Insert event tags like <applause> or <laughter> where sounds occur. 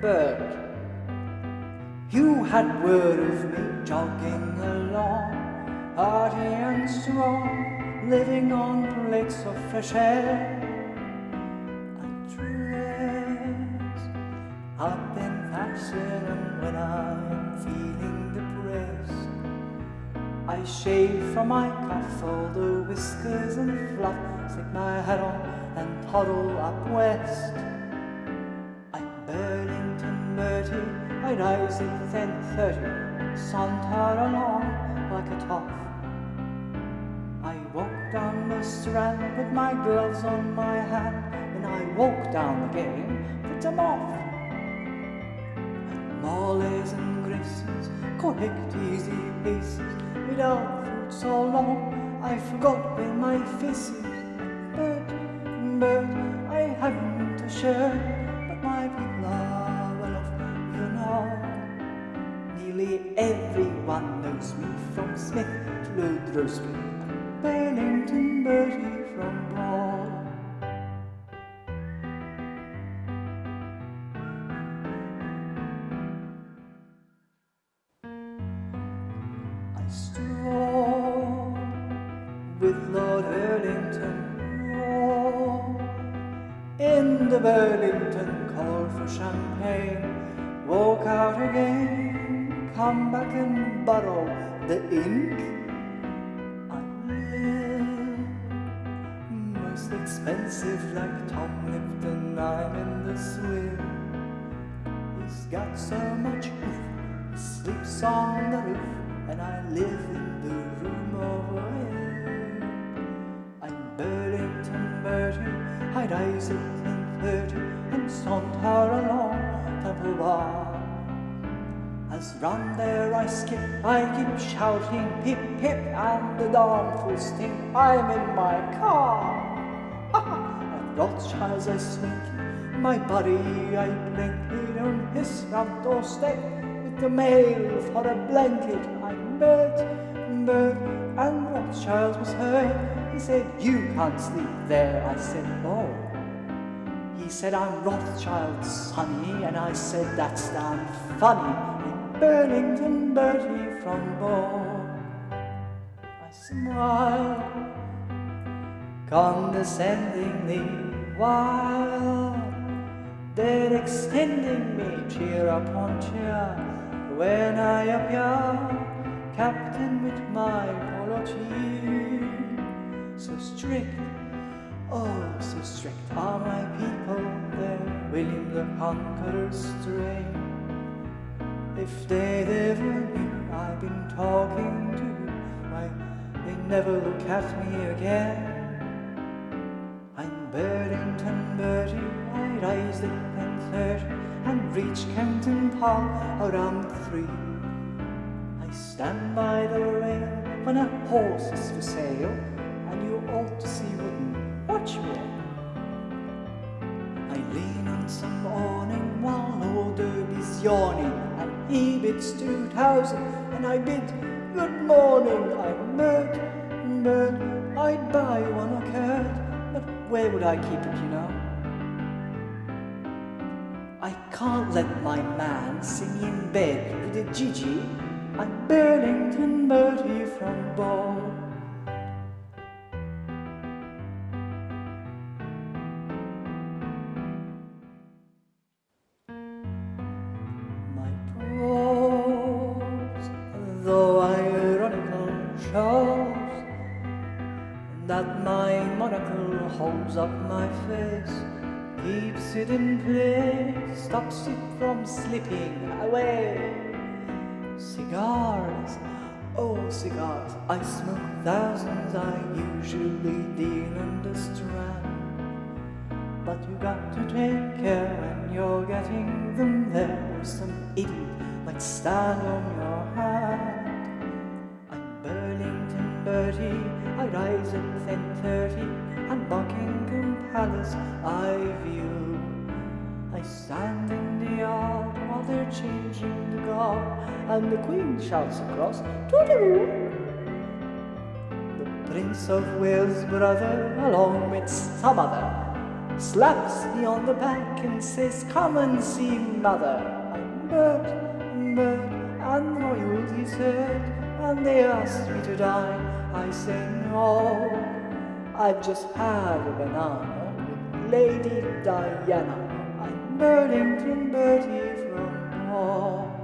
bird. You had word of me jogging along, hearty and strong, living on plates of fresh air. I dress up in fashion, and when I'm feeling depressed, I shave from my cuff all the whiskers and fluff, stick my hat on and toddle up west. I ten thirty, saunter along like a toff. I walk down the strand with my gloves on my hand, and I walk down again, put them off. Mollies and graces, correct easy paces, without food so long, I forgot where my face is. But, but I haven't a shirt, Nearly everyone knows me from Smith to Ludlow Bennington Bertie from Paul. I stroll with Lord Burlington Roll in the Burlington call for champagne. Walk out again, come back and borrow the ink. I live most expensive like Tom Lipton. I'm in the swim. He's got so much oof, he sleeps on the roof, and I live in the room over him. I'm Burlington Bertie, I rise at ten thirty and saunter along Temple Bar. As round there I skip, I keep shouting pip pip, and the darnfuls think I'm in my car. <laughs> At Rothschild's I sneak, my body I blink, on his front doorstep with the mail for a blanket. I met, met, and Rothschild was hurt. He said, You can't sleep there. I said, No. He said, I'm Rothschild's sonny, and I said, That's damn funny. In Burlington Bertie from Bow. I smile condescendingly while they're extending me cheer upon cheer when I appear, captain with my polo tee. So strict, oh, so strict are my people there, William the Conqueror's strain. If they'd ever knew I've been talking to why, they never look at me again. I'm Burlington Bertie, I rise at ten thirty and reach Kempton Park around three. I stand by the rail when a horse is for sale, and you ought to see wouldn't watch me. I lean on some awning while Lord Derby's yawning, two thousand, and I bid good morning. I'm Mert, Mert, I'd buy one occurred, but where would I keep it, you know? I can't let my man sing in bed with a Gigi. I'm Burlington Bertie from Bow. Holds up my face, keeps it in place, stops it from slipping away. Cigars, oh cigars, I smoke thousands, I usually deal in the strand. But you got to take care when you're getting them there, or some idiot might stand on your hand. I'm Burlington Bertie, I rise at ten thirty, and Buckingham Palace I view. I stand in the yard while they're changing the guard, and the Queen shouts across, Toodaloo! The Prince of Wales' brother, along with some other, slaps me on the back and says, Come and see mother. I'm Bert, Bert, and the royalty's heard, and they asked me to dine. I say no, I've just had a banana with Lady Diana. I'm Burlington Bertie from home.